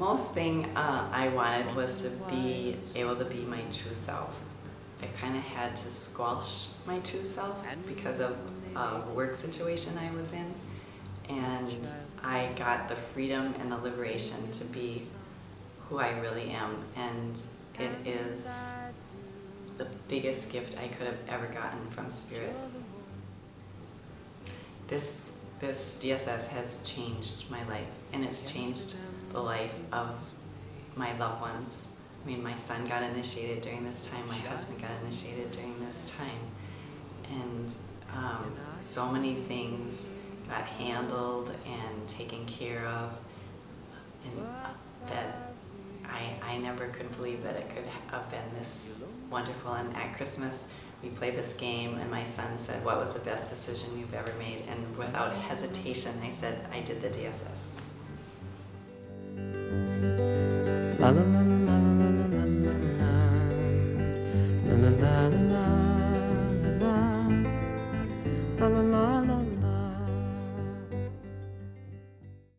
most thing uh, I wanted was to be able to be my true self. I kind of had to squelch my true self because of a work situation I was in. And I got the freedom and the liberation to be who I really am. And it is the biggest gift I could have ever gotten from Spirit. This, this DSS has changed my life, and it's changed the life of my loved ones. I mean, my son got initiated during this time, my husband got initiated during this time, and um, so many things got handled and taken care of, and that I, I never could believe that it could have been this wonderful. And at Christmas, we played this game, and my son said, what was the best decision you've ever made? And without hesitation, I said, I did the DSS. La la la